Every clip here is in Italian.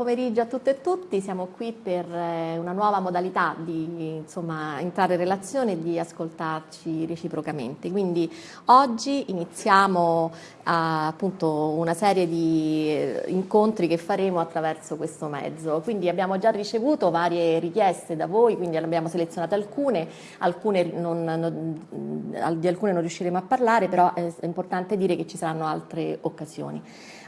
Pomeriggio a tutte e tutti, siamo qui per eh, una nuova modalità di insomma, entrare in relazione e di ascoltarci reciprocamente. Quindi oggi iniziamo a, appunto una serie di eh, incontri che faremo attraverso questo mezzo. Quindi abbiamo già ricevuto varie richieste da voi, quindi abbiamo selezionato alcune, alcune non, non, di alcune non riusciremo a parlare, però è importante dire che ci saranno altre occasioni.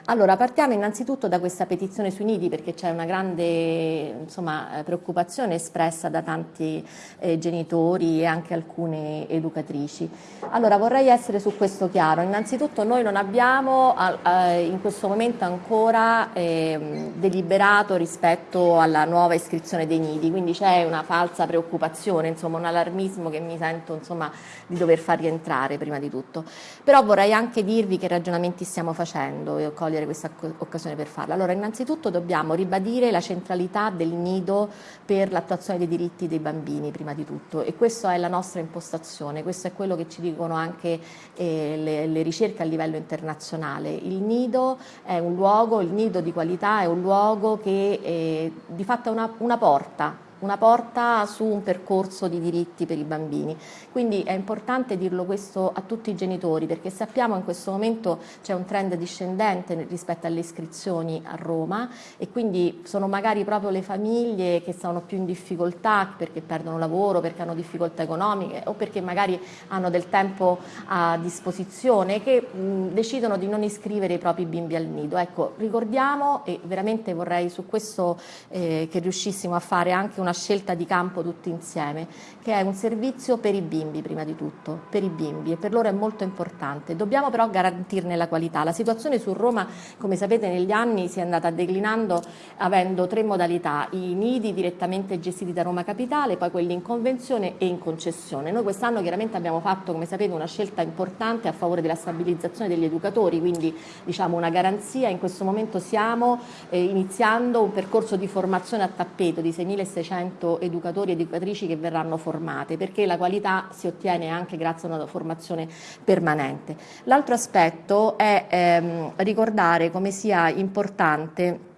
Allora, partiamo innanzitutto da questa petizione sui nidi perché c'è una grande insomma, eh, preoccupazione espressa da tanti eh, genitori e anche alcune educatrici. Allora, vorrei essere su questo chiaro. Innanzitutto noi non abbiamo eh, in questo momento ancora eh, deliberato rispetto alla nuova iscrizione dei nidi, quindi c'è una falsa preoccupazione, insomma un allarmismo che mi sento insomma, di dover far rientrare prima di tutto. Però vorrei anche dirvi che ragionamenti stiamo facendo cogliere questa occasione per farla. Allora, innanzitutto dobbiamo ribadire la centralità del nido per l'attuazione dei diritti dei bambini, prima di tutto, e questa è la nostra impostazione, questo è quello che ci dicono anche eh, le, le ricerche a livello internazionale. Il nido è un luogo, il nido di qualità è un luogo che eh, di fatto è una, una porta una porta su un percorso di diritti per i bambini. Quindi è importante dirlo questo a tutti i genitori perché sappiamo in questo momento c'è un trend discendente rispetto alle iscrizioni a Roma e quindi sono magari proprio le famiglie che sono più in difficoltà perché perdono lavoro, perché hanno difficoltà economiche o perché magari hanno del tempo a disposizione che decidono di non iscrivere i propri bimbi al nido. Ecco, ricordiamo e veramente vorrei su questo eh, che riuscissimo a fare anche una una scelta di campo tutti insieme, che è un servizio per i bimbi prima di tutto, per i bimbi e per loro è molto importante. Dobbiamo però garantirne la qualità. La situazione su Roma, come sapete, negli anni si è andata declinando avendo tre modalità, i nidi direttamente gestiti da Roma Capitale, poi quelli in convenzione e in concessione. Noi quest'anno chiaramente abbiamo fatto, come sapete, una scelta importante a favore della stabilizzazione degli educatori, quindi diciamo una garanzia. In questo momento stiamo eh, iniziando un percorso di formazione a tappeto di 6.600 100 educatori e educatrici che verranno formate, perché la qualità si ottiene anche grazie a una formazione permanente. L'altro aspetto è ehm, ricordare come sia importante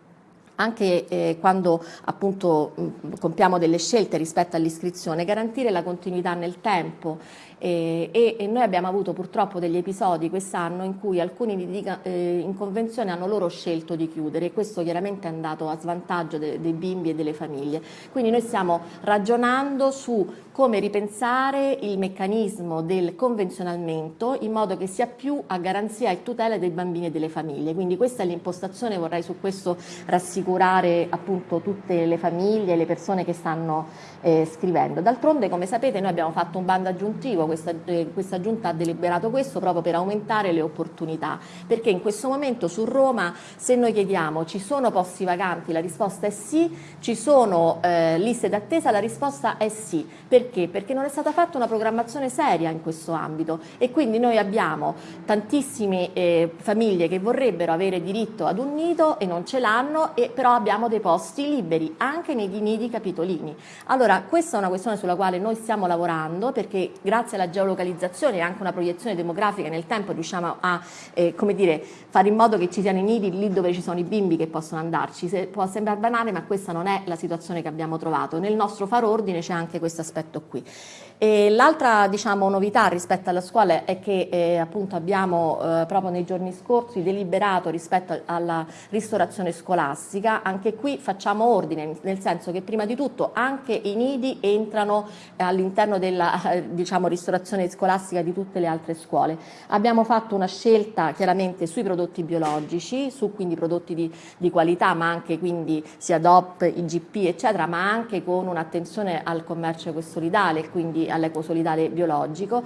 anche eh, quando appunto mh, compiamo delle scelte rispetto all'iscrizione, garantire la continuità nel tempo eh, e, e, noi abbiamo avuto purtroppo degli episodi quest'anno in cui alcuni di, eh, in convenzione hanno loro scelto di chiudere e questo chiaramente è andato a svantaggio de, dei bimbi e delle famiglie. Quindi noi stiamo ragionando su come ripensare il meccanismo del convenzionamento in modo che sia più a garanzia e tutela dei bambini e delle famiglie. Quindi questa è l'impostazione, vorrei su questo rassicurare appunto tutte le famiglie le persone che stanno eh, scrivendo. D'altronde come sapete noi abbiamo fatto un bando aggiuntivo, questa, eh, questa giunta ha deliberato questo proprio per aumentare le opportunità, perché in questo momento su Roma se noi chiediamo ci sono posti vacanti, la risposta è sì, ci sono eh, liste d'attesa, la risposta è sì. Perché? Perché non è stata fatta una programmazione seria in questo ambito e quindi noi abbiamo tantissime eh, famiglie che vorrebbero avere diritto ad un nido e non ce l'hanno, però abbiamo dei posti liberi anche nei nidi capitolini. Allora allora, questa è una questione sulla quale noi stiamo lavorando perché grazie alla geolocalizzazione e anche una proiezione demografica nel tempo riusciamo a eh, dire, fare in modo che ci siano i nidi lì dove ci sono i bimbi che possono andarci. Se, può sembrare banale ma questa non è la situazione che abbiamo trovato. Nel nostro far ordine c'è anche questo aspetto qui. L'altra diciamo, novità rispetto alla scuola è che eh, appunto abbiamo eh, proprio nei giorni scorsi deliberato rispetto alla ristorazione scolastica, anche qui facciamo ordine, nel senso che prima di tutto anche i nidi entrano all'interno della eh, diciamo, ristorazione scolastica di tutte le altre scuole. Abbiamo fatto una scelta chiaramente sui prodotti biologici, su quindi prodotti di, di qualità, ma anche quindi sia DOP, IGP eccetera, ma anche con un'attenzione al commercio ecosolidale, quindi all'ecosolidale biologico.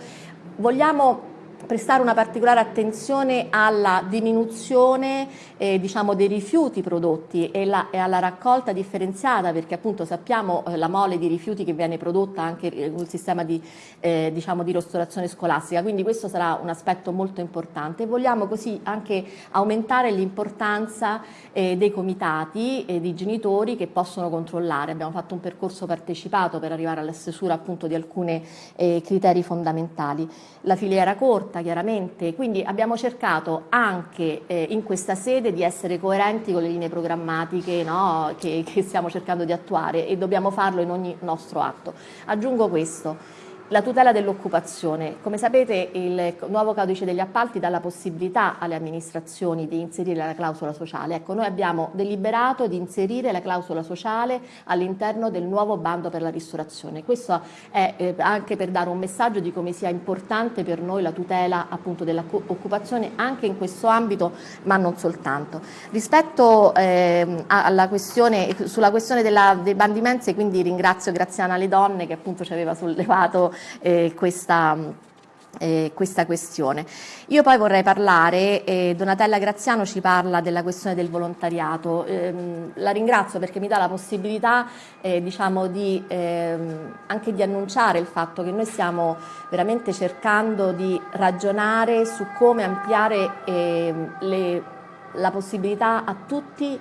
Vogliamo prestare una particolare attenzione alla diminuzione eh, diciamo, dei rifiuti prodotti e, la, e, alla raccolta differenziata perché appunto sappiamo eh, la mole di rifiuti che viene prodotta anche nel sistema di, eh, diciamo, di ristorazione scolastica. Quindi questo sarà un aspetto molto importante. Vogliamo così anche aumentare l'importanza eh, dei comitati e dei genitori che possono controllare. Abbiamo fatto un percorso partecipato per arrivare alla stesura appunto di alcuni eh, criteri fondamentali la filiera corta chiaramente, quindi abbiamo cercato anche eh, in questa sede di essere coerenti con le linee programmatiche no, che, che stiamo cercando di attuare e dobbiamo farlo in ogni nostro atto. Aggiungo questo, la tutela dell'occupazione. Come sapete il nuovo codice degli appalti dà la possibilità alle amministrazioni di inserire la clausola sociale. Ecco, noi abbiamo deliberato di inserire la clausola sociale all'interno del nuovo bando per la ristorazione. Questo è eh, anche per dare un messaggio di come sia importante per noi la tutela appunto dell'occupazione anche in questo ambito, ma non soltanto. Rispetto eh, alla questione, sulla questione della, dei bandi mense, quindi ringrazio Graziana Le Donne che appunto ci aveva sollevato eh, questa, eh, questa questione. Io poi vorrei parlare, eh, Donatella Graziano ci parla della questione del volontariato, eh, la ringrazio perché mi dà la possibilità eh, diciamo di, ehm, anche di annunciare il fatto che noi stiamo veramente cercando di ragionare su come ampliare ehm, le, la possibilità a tutti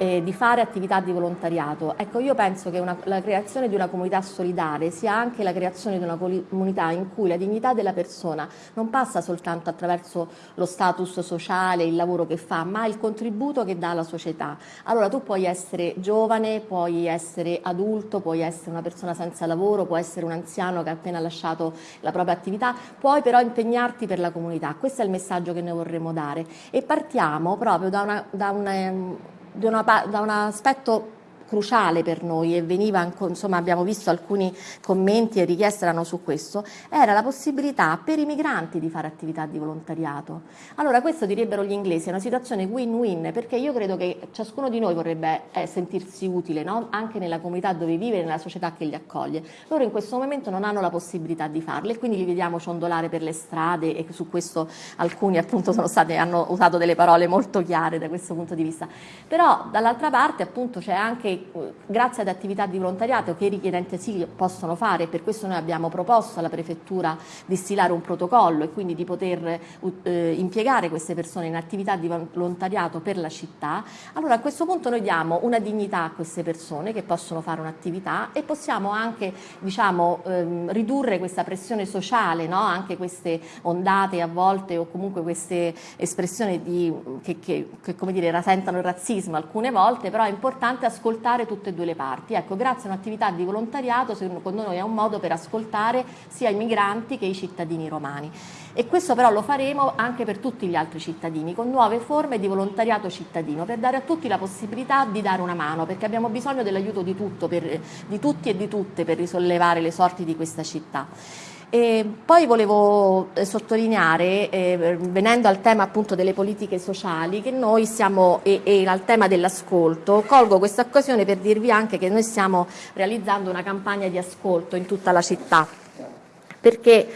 eh, di fare attività di volontariato. Ecco, io penso che una, la creazione di una comunità solidale sia anche la creazione di una comunità in cui la dignità della persona non passa soltanto attraverso lo status sociale, il lavoro che fa, ma il contributo che dà alla società. Allora tu puoi essere giovane, puoi essere adulto, puoi essere una persona senza lavoro, puoi essere un anziano che ha appena lasciato la propria attività, puoi però impegnarti per la comunità. Questo è il messaggio che noi vorremmo dare e partiamo proprio da una, da una una, da un aspetto cruciale per noi e veniva, insomma abbiamo visto alcuni commenti e richieste erano su questo, era la possibilità per i migranti di fare attività di volontariato. Allora questo direbbero gli inglesi, è una situazione win-win perché io credo che ciascuno di noi vorrebbe eh, sentirsi utile no? anche nella comunità dove vive nella società che li accoglie. Loro in questo momento non hanno la possibilità di farlo e quindi li vediamo ciondolare per le strade e su questo alcuni appunto sono stati, hanno usato delle parole molto chiare da questo punto di vista. Però dall'altra parte appunto c'è anche grazie ad attività di volontariato che i richiedenti asilo possono fare, per questo noi abbiamo proposto alla Prefettura di stilare un protocollo e quindi di poter eh, impiegare queste persone in attività di volontariato per la città, allora a questo punto noi diamo una dignità a queste persone che possono fare un'attività e possiamo anche diciamo, ehm, ridurre questa pressione sociale, no? anche queste ondate a volte o comunque queste espressioni di, che, che, che come dire, rasentano il razzismo alcune volte, però è importante ascoltare ascoltare tutte e due le parti. Ecco, grazie a un'attività di volontariato, secondo noi è un modo per ascoltare sia i migranti che i cittadini romani. E questo però lo faremo anche per tutti gli altri cittadini, con nuove forme di volontariato cittadino, per dare a tutti la possibilità di dare una mano, perché abbiamo bisogno dell'aiuto di, di tutti e di tutte per risollevare le sorti di questa città. E poi volevo eh, sottolineare, eh, venendo al tema appunto delle politiche sociali, che noi stiamo, e, e al tema dell'ascolto, colgo questa occasione per dirvi anche che noi stiamo realizzando una campagna di ascolto in tutta la città, perché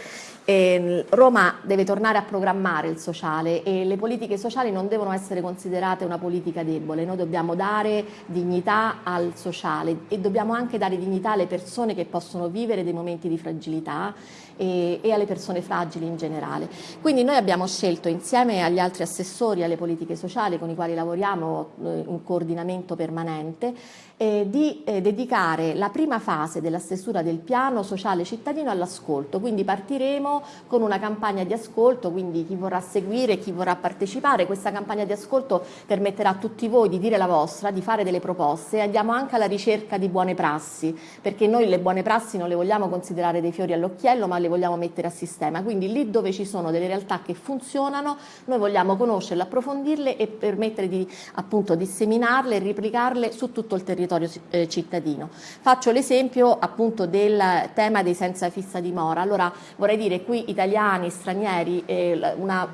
eh, Roma deve tornare a programmare il sociale e le politiche sociali non devono essere considerate una politica debole, noi dobbiamo dare dignità al sociale e dobbiamo anche dare dignità alle persone che possono vivere dei momenti di fragilità e, e, alle persone fragili in generale. Quindi noi abbiamo scelto insieme agli altri assessori alle politiche sociali con i quali lavoriamo eh, un coordinamento permanente eh, di eh, dedicare la prima fase della stesura del piano sociale cittadino all'ascolto, quindi partiremo con una campagna di ascolto, quindi chi vorrà seguire, chi vorrà partecipare, questa campagna di ascolto permetterà a tutti voi di dire la vostra, di fare delle proposte e andiamo anche alla ricerca di buone prassi, perché noi le buone prassi non le vogliamo considerare dei fiori all'occhiello, ma le vogliamo mettere a sistema, quindi lì dove ci sono delle realtà che funzionano, noi vogliamo conoscerle, approfondirle e permettere di appunto disseminarle e replicarle su tutto il territorio eh, cittadino. Faccio l'esempio appunto del tema dei senza fissa dimora, allora vorrei dire qui italiani, stranieri, eh, una,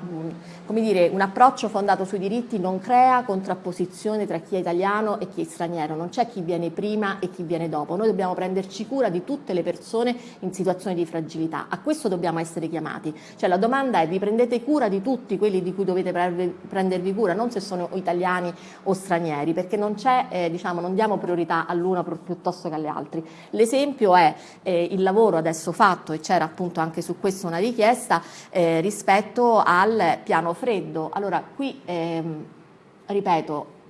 dire, un approccio fondato sui diritti non crea contrapposizione tra chi è italiano e chi è straniero, non c'è chi viene prima e chi viene dopo, noi dobbiamo prenderci cura di tutte le persone in situazioni di fragilità a questo dobbiamo essere chiamati. Cioè la domanda è vi prendete cura di tutti quelli di cui dovete prendervi cura, non se sono italiani o stranieri, perché non c'è, eh, diciamo, non diamo priorità all'uno piuttosto che agli altri. L'esempio è eh, il lavoro adesso fatto, e c'era appunto anche su questo una richiesta, eh, rispetto al piano freddo. Allora qui, ehm, ripeto,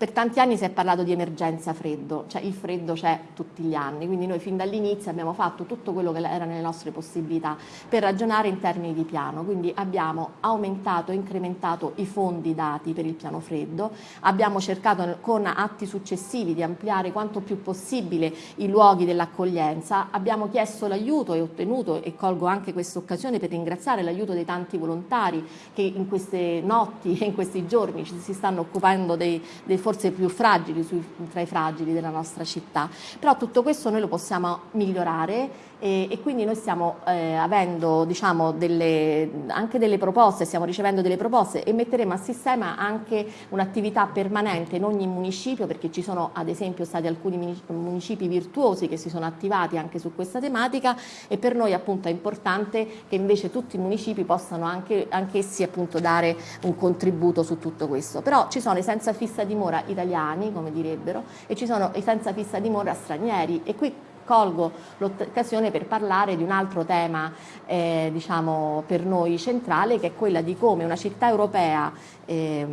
per tanti anni si è parlato di emergenza freddo, cioè il freddo c'è tutti gli anni, quindi noi fin dall'inizio abbiamo fatto tutto quello che era nelle nostre possibilità per ragionare in termini di piano, quindi abbiamo aumentato e incrementato i fondi dati per il piano freddo, abbiamo cercato con atti successivi di ampliare quanto più possibile i luoghi dell'accoglienza, abbiamo chiesto l'aiuto e ottenuto e colgo anche questa occasione per ringraziare l'aiuto dei tanti volontari che in queste notti e in questi giorni si stanno occupando dei, dei forse più fragili sui, tra i fragili della nostra città. Però tutto questo noi lo possiamo migliorare e, e quindi noi stiamo eh, avendo diciamo, delle, anche delle proposte, stiamo ricevendo delle proposte e metteremo a sistema anche un'attività permanente in ogni municipio perché ci sono ad esempio stati alcuni municipi virtuosi che si sono attivati anche su questa tematica e per noi appunto è importante che invece tutti i municipi possano anche anch'essi appunto dare un contributo su tutto questo. Però ci sono i senza fissa dimora italiani, come direbbero, e ci sono i senza fissa dimora stranieri e qui colgo l'occasione per parlare di un altro tema eh, diciamo, per noi centrale che è quella di come una città europea eh,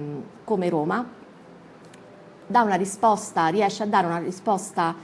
come Roma risposta, riesce a dare una risposta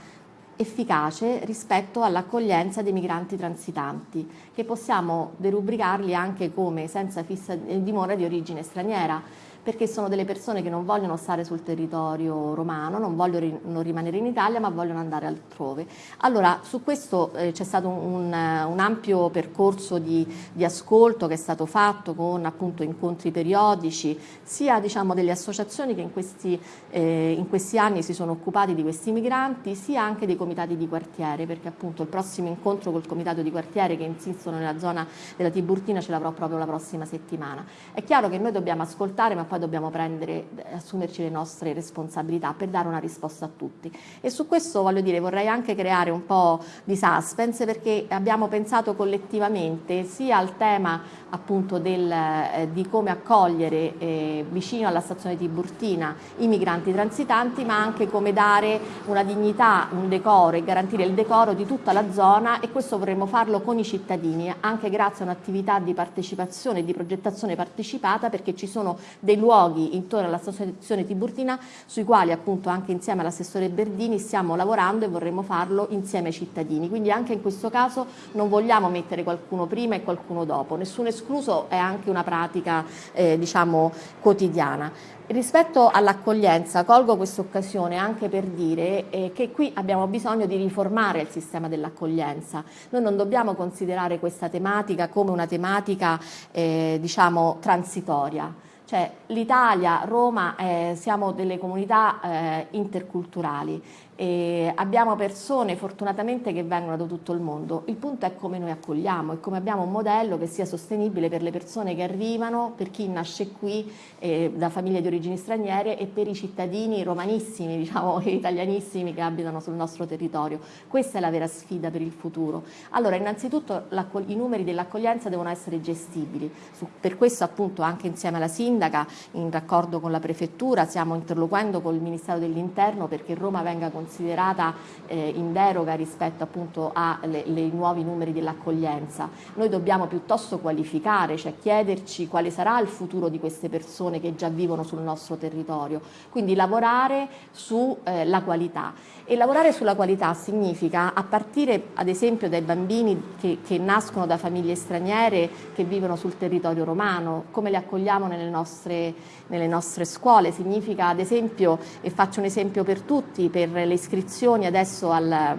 efficace rispetto all'accoglienza dei migranti transitanti, che possiamo derubricarli anche come senza fissa dimora di origine straniera perché sono delle persone che non vogliono stare sul territorio romano, non vogliono rimanere in Italia ma vogliono andare altrove. Allora su questo eh, c'è stato un, un, ampio percorso di, di, ascolto che è stato fatto con appunto incontri periodici sia diciamo, delle associazioni che in questi, eh, in questi anni si sono occupati di questi migranti sia anche dei comitati di quartiere perché appunto il prossimo incontro col comitato di quartiere che insistono nella zona della Tiburtina ce l'avrò proprio la prossima settimana. È chiaro che noi dobbiamo ascoltare ma poi dobbiamo prendere, assumerci le nostre responsabilità per dare una risposta a tutti. E su questo voglio dire, vorrei anche creare un po' di suspense perché abbiamo pensato collettivamente sia al tema appunto del, eh, di come accogliere eh, vicino alla stazione Tiburtina i migranti transitanti, ma anche come dare una dignità, un decoro e garantire il decoro di tutta la zona e questo vorremmo farlo con i cittadini, anche grazie a un'attività di partecipazione e di progettazione partecipata perché ci sono dei luoghi intorno alla stazione Tiburtina sui quali appunto anche insieme all'assessore Berdini stiamo lavorando e vorremmo farlo insieme ai cittadini, quindi anche in questo caso non vogliamo mettere qualcuno prima e qualcuno dopo, nessuno escluso è anche una pratica eh, diciamo quotidiana. Rispetto all'accoglienza colgo questa occasione anche per dire eh, che qui abbiamo bisogno di riformare il sistema dell'accoglienza. Noi non dobbiamo considerare questa tematica come una tematica eh, diciamo transitoria. Cioè l'Italia, Roma, eh, siamo delle comunità eh, interculturali e abbiamo persone fortunatamente che vengono da tutto il mondo, il punto è come noi accogliamo e come abbiamo un modello che sia sostenibile per le persone che arrivano, per chi nasce qui eh, da famiglie di origini straniere e per i cittadini romanissimi, diciamo italianissimi che abitano sul nostro territorio. Questa è la vera sfida per il futuro. Allora innanzitutto i numeri dell'accoglienza devono essere gestibili, Su, per questo appunto anche insieme alla sindaca in raccordo con la prefettura stiamo interloquendo con il Ministero dell'Interno perché Roma venga considerata considerata eh, in deroga rispetto appunto ai nuovi numeri dell'accoglienza. Noi dobbiamo piuttosto qualificare, cioè chiederci quale sarà il futuro di queste persone che già vivono sul nostro territorio, quindi lavorare sulla eh, qualità. E lavorare sulla qualità significa, a partire ad esempio dai bambini che, che nascono da famiglie straniere che vivono sul territorio romano, come li accogliamo nelle nostre, nelle nostre scuole, significa ad esempio, e faccio un esempio per tutti, per le iscrizioni adesso al,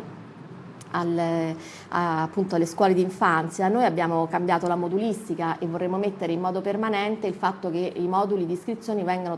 al, a, appunto alle scuole di infanzia, noi abbiamo cambiato la modulistica e vorremmo mettere in modo permanente il fatto che i moduli di iscrizione vengano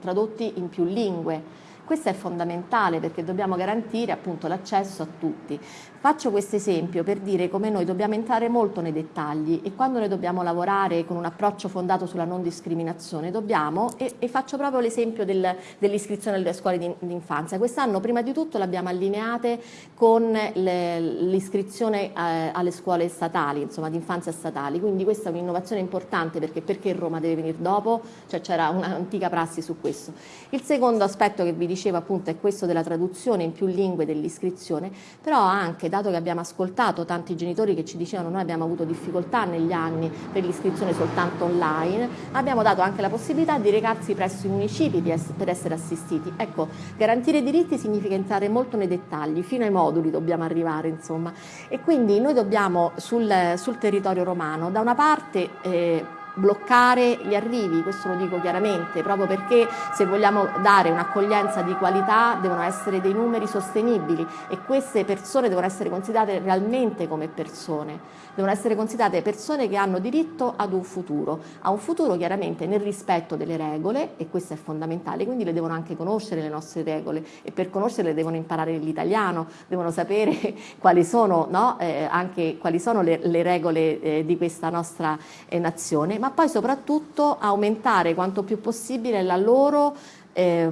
tradotti in più lingue questo è fondamentale perché dobbiamo garantire appunto l'accesso a tutti. Faccio questo esempio per dire come noi dobbiamo entrare molto nei dettagli e quando noi dobbiamo lavorare con un approccio fondato sulla non discriminazione dobbiamo, e, e faccio proprio l'esempio del, dell'iscrizione alle scuole di, di infanzia, quest'anno prima di tutto l'abbiamo allineate con l'iscrizione eh, alle scuole statali, insomma di infanzia statali, quindi questa è un'innovazione importante perché perché Roma deve venire dopo, cioè c'era un'antica prassi su questo. Il secondo aspetto che vi dicevo appunto è questo della traduzione in più lingue dell'iscrizione, però anche, dato che abbiamo ascoltato tanti genitori che ci dicevano noi abbiamo avuto difficoltà negli anni per l'iscrizione soltanto online, abbiamo dato anche la possibilità di recarsi presso i municipi per essere assistiti. Ecco, garantire i diritti significa entrare molto nei dettagli, fino ai moduli dobbiamo arrivare insomma e quindi noi dobbiamo sul, sul territorio romano da una parte eh, bloccare gli arrivi, questo lo dico chiaramente, proprio perché se vogliamo dare un'accoglienza di qualità devono essere dei numeri sostenibili e queste persone devono essere considerate realmente come persone, devono essere considerate persone che hanno diritto ad un futuro, a un futuro chiaramente nel rispetto delle regole e questo è fondamentale, quindi le devono anche conoscere le nostre regole e per conoscerle devono imparare l'italiano, devono sapere quali sono, no? eh, anche, quali sono le, le regole eh, di questa nostra eh, nazione, ma poi soprattutto aumentare quanto più possibile la loro eh,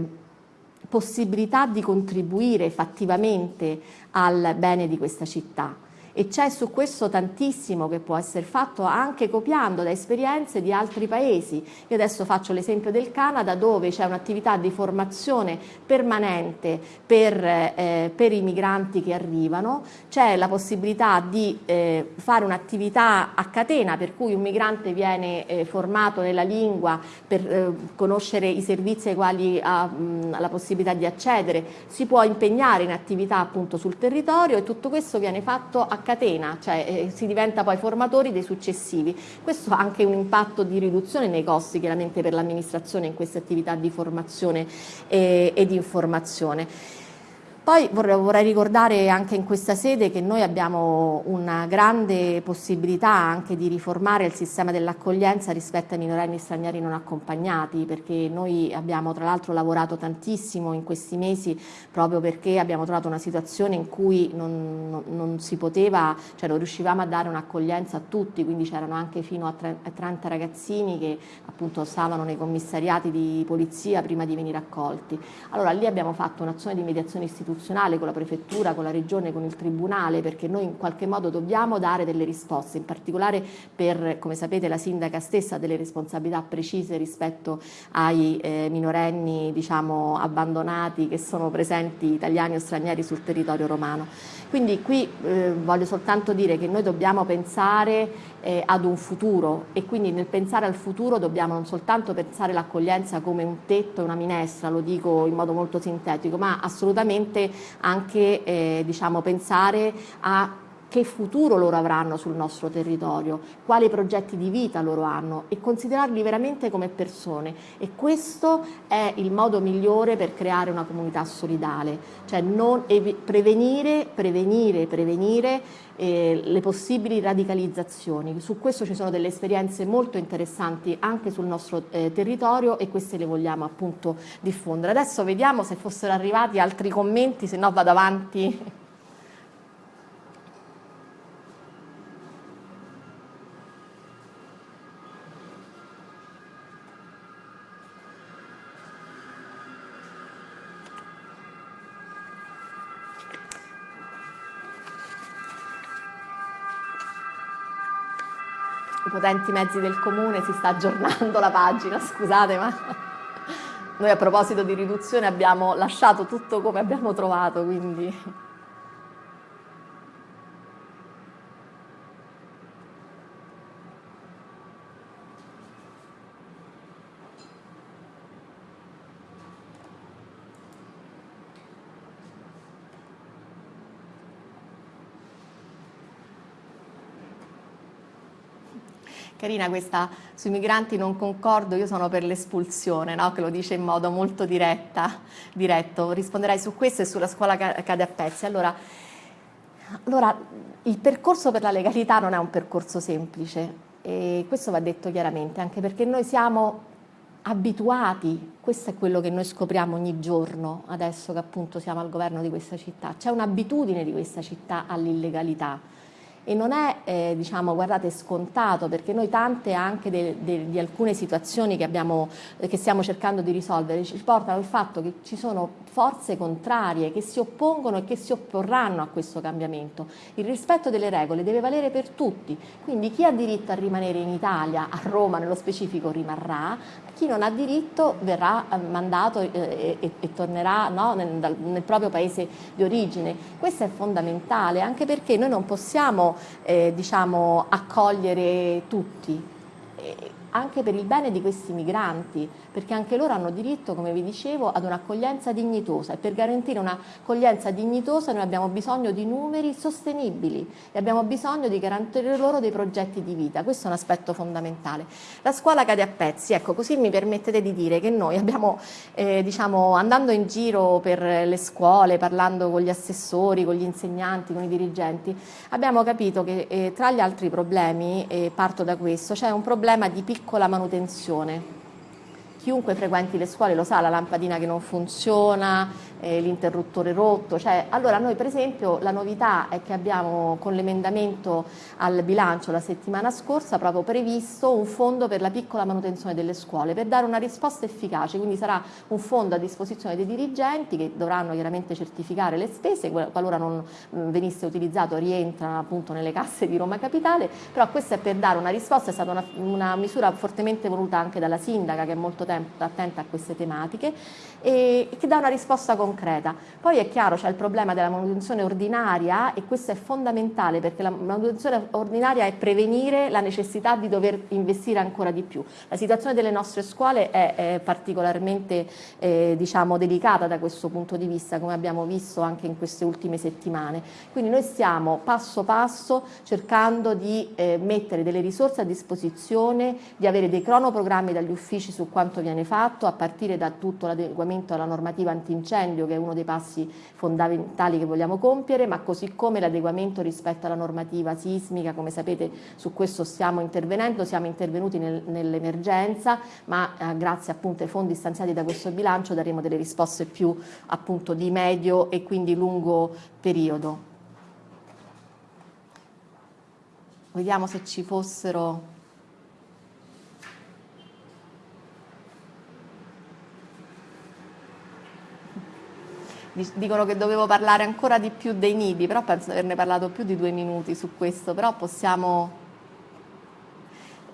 possibilità di contribuire fattivamente al bene di questa città e c'è su questo tantissimo che può essere fatto anche copiando da esperienze di altri paesi. Io adesso faccio l'esempio del Canada dove c'è un'attività di formazione permanente per, eh, per, i migranti che arrivano, c'è la possibilità di eh, fare un'attività a catena per cui un migrante viene eh, formato nella lingua per eh, conoscere i servizi ai quali ha mh, la possibilità di accedere, si può impegnare in attività appunto sul territorio e tutto questo viene fatto a catena, cioè eh, si diventa poi formatori dei successivi. Questo ha anche un impatto di riduzione nei costi chiaramente per l'amministrazione in queste attività di formazione e, e di informazione. Poi vorrei, vorrei, ricordare anche in questa sede che noi abbiamo una grande possibilità anche di riformare il sistema dell'accoglienza rispetto ai minorenni stranieri non accompagnati, perché noi abbiamo tra l'altro lavorato tantissimo in questi mesi proprio perché abbiamo trovato una situazione in cui non, non, non si poteva, cioè non riuscivamo a dare un'accoglienza a tutti, quindi c'erano anche fino a 30 ragazzini che appunto stavano nei commissariati di polizia prima di venire accolti. Allora lì abbiamo fatto un'azione di mediazione istituzionale istituzionale con la prefettura, con la regione, con il tribunale, perché noi in qualche modo dobbiamo dare delle risposte, in particolare per, come sapete, la sindaca stessa ha delle responsabilità precise rispetto ai eh, minorenni diciamo, abbandonati che sono presenti italiani o stranieri sul territorio romano. Quindi qui eh, voglio soltanto dire che noi dobbiamo pensare eh, ad un futuro. E quindi nel pensare al futuro dobbiamo non soltanto pensare l'accoglienza come un tetto e una minestra, lo dico in modo molto sintetico, ma assolutamente anche eh, diciamo, pensare a che futuro loro avranno sul nostro territorio, quali progetti di vita loro hanno e considerarli veramente come persone e questo è il modo migliore per creare una comunità solidale, cioè prevenire, prevenire, prevenire eh, le possibili radicalizzazioni. Su questo ci sono delle esperienze molto interessanti anche sul nostro eh, territorio e queste le vogliamo appunto diffondere. Adesso vediamo se fossero arrivati altri commenti, se no vado avanti. Potenti mezzi del comune si sta aggiornando la pagina, scusate ma noi a proposito di riduzione abbiamo lasciato tutto come abbiamo trovato, quindi... Carina questa sui migranti non concordo, io sono per l'espulsione, no? che lo dice in modo molto diretta, diretto. Risponderai su questo e sulla scuola cade a pezzi. Allora, allora, il percorso per la legalità non è un percorso semplice e questo va detto chiaramente, anche perché noi siamo abituati, questo è quello che noi scopriamo ogni giorno, adesso che appunto siamo al governo di questa città, c'è un'abitudine di questa città all'illegalità e non è eh, diciamo guardate scontato perché noi tante anche de, de, di alcune situazioni che, abbiamo, eh, che stiamo cercando di risolvere ci portano al fatto che ci sono forze contrarie che si oppongono e che si opporranno a questo cambiamento. Il rispetto delle regole deve valere per tutti, quindi chi ha diritto a rimanere in Italia, a Roma nello specifico rimarrà, chi non ha diritto verrà eh, mandato e, e, e tornerà no, nel, nel, proprio paese di origine. Questo è fondamentale anche perché noi non possiamo eh, diciamo, accogliere tutti anche per il bene di questi migranti, perché anche loro hanno diritto, come vi dicevo, ad un'accoglienza dignitosa e per garantire un'accoglienza dignitosa noi abbiamo bisogno di numeri sostenibili e abbiamo bisogno di garantire loro dei progetti di vita, questo è un aspetto fondamentale. La scuola cade a pezzi, ecco così mi permettete di dire che noi abbiamo, eh, diciamo, andando in giro per le scuole, parlando con gli assessori, con gli insegnanti, con i dirigenti, abbiamo capito che eh, tra gli altri problemi, e parto da questo, c'è un problema di piccolo piccola manutenzione. Chiunque frequenti le scuole lo sa, la lampadina che non funziona, eh, l'interruttore rotto. Cioè, allora noi per esempio la novità è che abbiamo con l'emendamento al bilancio la settimana scorsa proprio previsto un fondo per la piccola manutenzione delle scuole per dare una risposta efficace, quindi sarà un fondo a disposizione dei dirigenti che dovranno chiaramente certificare le spese, qualora non mm, venisse utilizzato rientra appunto nelle casse di Roma Capitale, però questo è per dare una risposta, è stata una, una misura fortemente voluta anche dalla sindaca che è molto tempo, attenta a queste tematiche e che dà una risposta concreta. Poi è chiaro c'è il problema della manutenzione ordinaria e questo è fondamentale perché la manutenzione ordinaria è prevenire la necessità di dover investire ancora di più. La situazione delle nostre scuole è, è particolarmente eh, diciamo, delicata da questo punto di vista come abbiamo visto anche in queste ultime settimane. Quindi noi stiamo passo passo cercando di eh, mettere delle risorse a disposizione, di avere dei cronoprogrammi dagli uffici su quanto viene fatto a partire da tutto l'adeguamento alla normativa antincendio incendio che è uno dei passi fondamentali che vogliamo compiere, ma così come l'adeguamento rispetto alla normativa sismica, come sapete su questo stiamo intervenendo, siamo intervenuti nel, nell'emergenza, ma eh, grazie appunto ai fondi stanziati da questo bilancio daremo delle risposte più appunto di medio e quindi lungo periodo. Vediamo se ci fossero dicono che dovevo parlare ancora di più dei nidi, però penso di averne parlato più di due minuti su questo, però possiamo...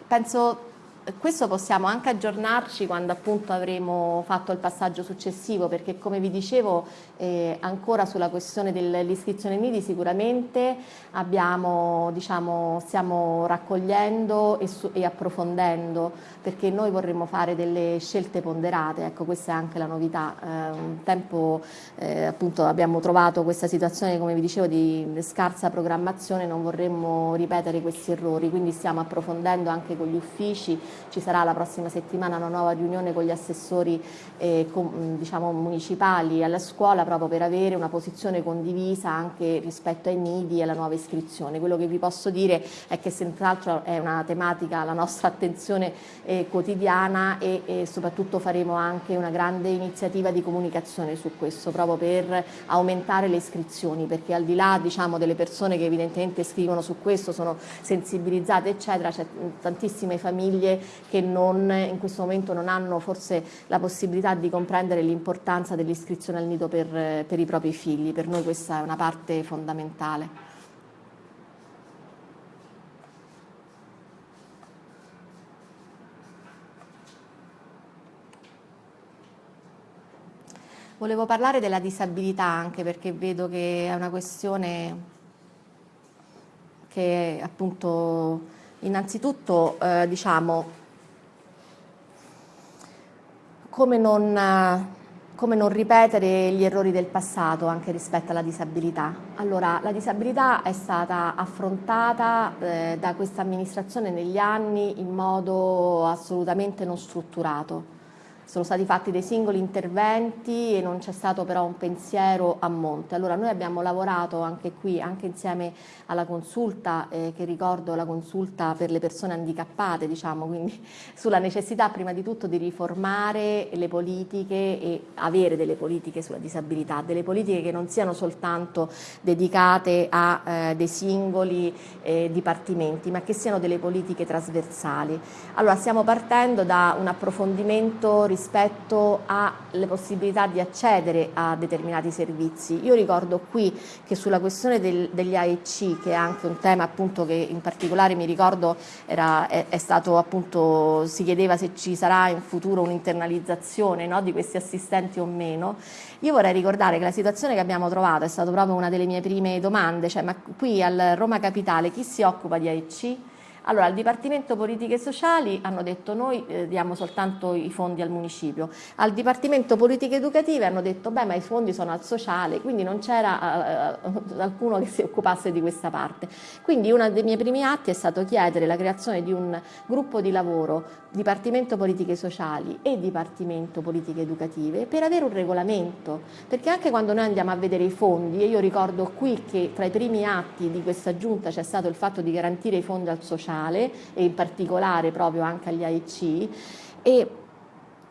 Penso questo possiamo anche aggiornarci quando appunto avremo fatto il passaggio successivo perché come vi dicevo eh, ancora sulla questione dell'iscrizione nidi sicuramente abbiamo, diciamo, stiamo raccogliendo e, e, approfondendo perché noi vorremmo fare delle scelte ponderate, ecco questa è anche la novità, eh, un tempo eh, appunto abbiamo trovato questa situazione come vi dicevo di scarsa programmazione, non vorremmo ripetere questi errori, quindi stiamo approfondendo anche con gli uffici ci sarà la prossima settimana una nuova riunione con gli assessori eh, com, diciamo, municipali alla scuola proprio per avere una posizione condivisa anche rispetto ai nidi e alla nuova iscrizione. Quello che vi posso dire è che senz'altro è una tematica la nostra attenzione eh, quotidiana e, e soprattutto faremo anche una grande iniziativa di comunicazione su questo proprio per aumentare le iscrizioni perché al di là diciamo, delle persone che evidentemente scrivono su questo sono sensibilizzate eccetera c'è tantissime famiglie che non, in questo momento non hanno forse la possibilità di comprendere l'importanza dell'iscrizione al nido per, per i propri figli. Per noi questa è una parte fondamentale. Volevo parlare della disabilità anche perché vedo che è una questione che appunto innanzitutto eh, diciamo come non, come non, ripetere gli errori del passato anche rispetto alla disabilità. Allora, la disabilità è stata affrontata eh, da questa amministrazione negli anni in modo assolutamente non strutturato sono stati fatti dei singoli interventi e non c'è stato però un pensiero a monte. Allora noi abbiamo lavorato anche qui, anche insieme alla consulta, eh, che ricordo la consulta per le persone handicappate, diciamo, quindi sulla necessità prima di tutto di riformare le politiche e avere delle politiche sulla disabilità, delle politiche che non siano soltanto dedicate a eh, dei singoli eh, dipartimenti, ma che siano delle politiche trasversali. Allora stiamo partendo da un approfondimento rispetto alle possibilità di accedere a determinati servizi. Io ricordo qui che sulla questione del, degli AEC, che è anche un tema appunto che in particolare mi ricordo era, è, è stato appunto, si chiedeva se ci sarà in futuro un'internalizzazione no, di questi assistenti o meno, io vorrei ricordare che la situazione che abbiamo trovato è stata proprio una delle mie prime domande, cioè ma qui al Roma Capitale chi si occupa di AEC? Allora, al Dipartimento Politiche Sociali hanno detto noi eh, diamo soltanto i fondi al municipio, al Dipartimento Politiche Educative hanno detto beh ma i fondi sono al sociale, quindi non c'era eh, eh, alcuno che si occupasse di questa parte. Quindi uno dei miei primi atti è stato chiedere la creazione di un gruppo di lavoro Dipartimento Politiche Sociali e Dipartimento Politiche Educative per avere un regolamento, perché anche quando noi andiamo a vedere i fondi, e io ricordo qui che tra i primi atti di questa giunta c'è stato il fatto di garantire i fondi al sociale, sociale e in particolare proprio anche agli AIC e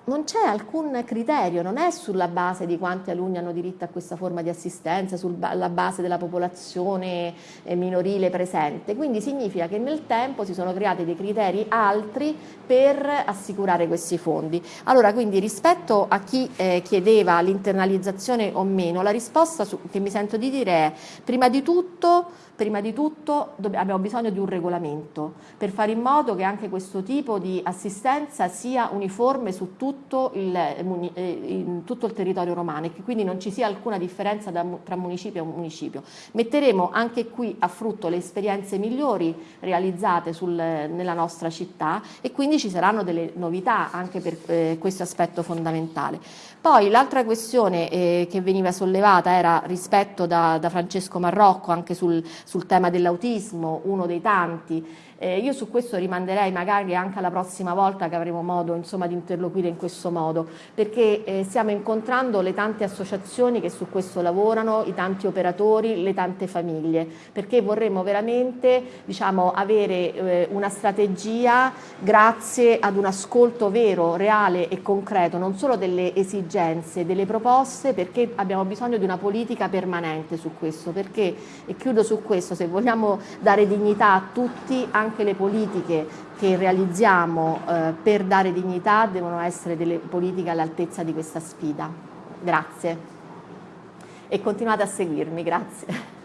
non c'è alcun criterio, non è sulla base di quanti alunni hanno diritto a questa forma di assistenza, sulla base della popolazione eh, minorile presente, quindi significa che nel tempo si sono creati dei criteri altri per assicurare questi fondi. Allora quindi rispetto a chi eh, chiedeva l'internalizzazione o meno, la risposta su, che mi sento di dire è prima di tutto prima di tutto abbiamo bisogno di un regolamento per fare in modo che anche questo tipo di assistenza sia uniforme su tutto il, eh, tutto il territorio romano e che quindi non ci sia alcuna differenza tra municipio e municipio. Metteremo anche qui a frutto le esperienze migliori realizzate sul, nella nostra città e quindi ci saranno delle novità anche per eh, questo aspetto fondamentale. Poi l'altra questione eh, che veniva sollevata era rispetto da, da Francesco Marrocco anche sul, sul tema dell'autismo, uno dei tanti, eh, io su questo rimanderei magari anche alla prossima volta che avremo modo insomma, di interloquire in questo modo, perché eh, stiamo incontrando le tante associazioni che su questo lavorano, i tanti operatori, le tante famiglie, perché vorremmo veramente diciamo, avere eh, una strategia grazie ad un ascolto vero, reale e concreto, non solo delle esigenze, delle proposte, perché abbiamo bisogno di una politica permanente su questo, perché, e chiudo su questo, se vogliamo dare dignità a tutti, anche le politiche che realizziamo eh, per dare dignità devono essere delle politiche all'altezza di questa sfida. Grazie. E continuate a seguirmi, grazie.